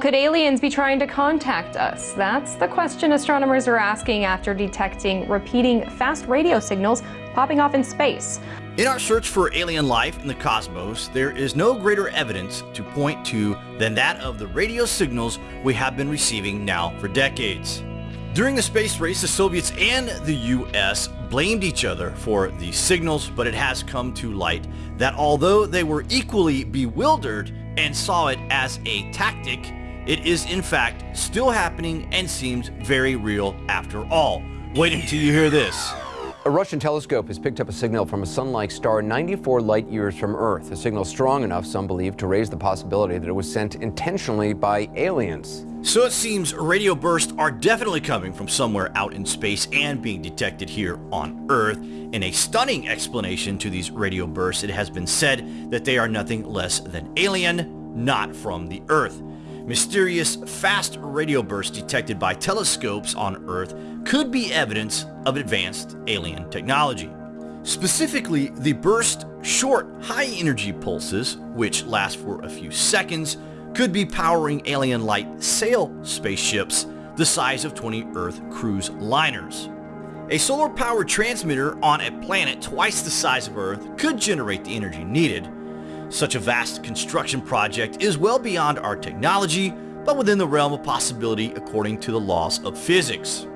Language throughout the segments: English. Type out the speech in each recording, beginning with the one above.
Could aliens be trying to contact us? That's the question astronomers are asking after detecting repeating fast radio signals popping off in space. In our search for alien life in the cosmos, there is no greater evidence to point to than that of the radio signals we have been receiving now for decades. During the space race, the Soviets and the US blamed each other for these signals, but it has come to light that although they were equally bewildered and saw it as a tactic, it is in fact still happening and seems very real after all. Wait until you hear this. A Russian telescope has picked up a signal from a sun-like star 94 light years from Earth. A signal strong enough, some believe, to raise the possibility that it was sent intentionally by aliens. So it seems radio bursts are definitely coming from somewhere out in space and being detected here on Earth. In a stunning explanation to these radio bursts, it has been said that they are nothing less than alien, not from the Earth. Mysterious fast radio bursts detected by telescopes on Earth could be evidence of advanced alien technology. Specifically, the burst short high-energy pulses, which last for a few seconds, could be powering alien light sail spaceships the size of 20 Earth cruise liners. A solar-powered transmitter on a planet twice the size of Earth could generate the energy needed, such a vast construction project is well beyond our technology, but within the realm of possibility according to the laws of physics.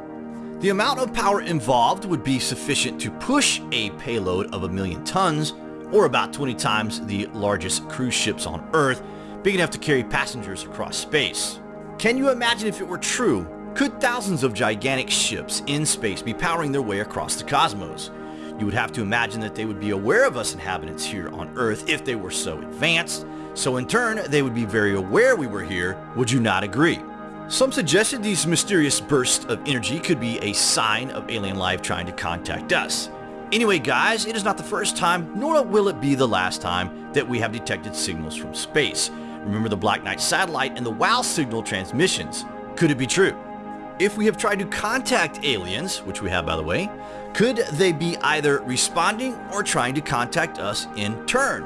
The amount of power involved would be sufficient to push a payload of a million tons, or about 20 times the largest cruise ships on Earth, big enough to carry passengers across space. Can you imagine if it were true? Could thousands of gigantic ships in space be powering their way across the cosmos? You would have to imagine that they would be aware of us inhabitants here on Earth if they were so advanced, so in turn they would be very aware we were here, would you not agree? Some suggested these mysterious bursts of energy could be a sign of alien life trying to contact us. Anyway guys, it is not the first time, nor will it be the last time, that we have detected signals from space. Remember the Black Knight satellite and the WOW signal transmissions. Could it be true? If we have tried to contact aliens, which we have by the way, could they be either responding or trying to contact us in turn?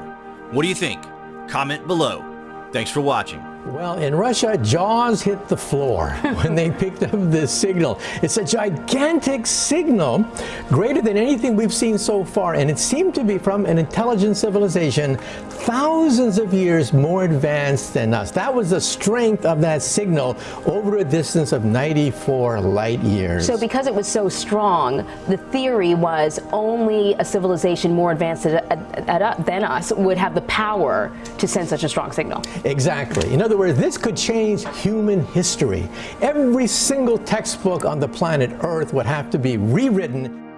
What do you think? Comment below. Thanks for watching. Well, in Russia, jaws hit the floor when they picked up this signal. It's a gigantic signal, greater than anything we've seen so far, and it seemed to be from an intelligent civilization thousands of years more advanced than us. That was the strength of that signal over a distance of 94 light years. So because it was so strong, the theory was only a civilization more advanced than us would have the power to send such a strong signal. Exactly. In other words, this could change human history. Every single textbook on the planet Earth would have to be rewritten